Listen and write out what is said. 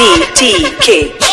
D T K.